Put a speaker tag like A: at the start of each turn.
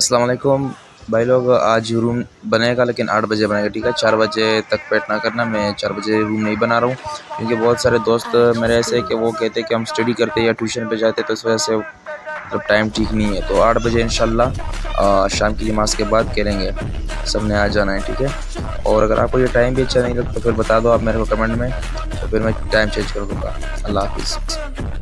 A: अस्सलाम वालेकुम भाई लोग, आज रूम बनेगा, लेकिन आठ बजे बनेगा, ठीक है? चार बजे तक वेट ना करना, मैं चार बजे रूम नहीं बना रहा हूँ, क्योंकि बहुत सारे दोस्त मेरे ऐसे कि वो कहते हैं कि हम स्टडी करते या ट्यूशन पे जाते तो इस वजह से मतलब टाइम ठीक नहीं है। तो आठ बजे इन शाम की नमाज़ के बाद करेंगे। सबने आ जाना है, ठीक है? और अगर आपको ये टाइम भी अच्छा नहीं लगता तो फिर बता दो आप मेरे को कमेंट में तो फिर मैं टाइम चेंज कर दूँगा। अल्लाह हाफिज़।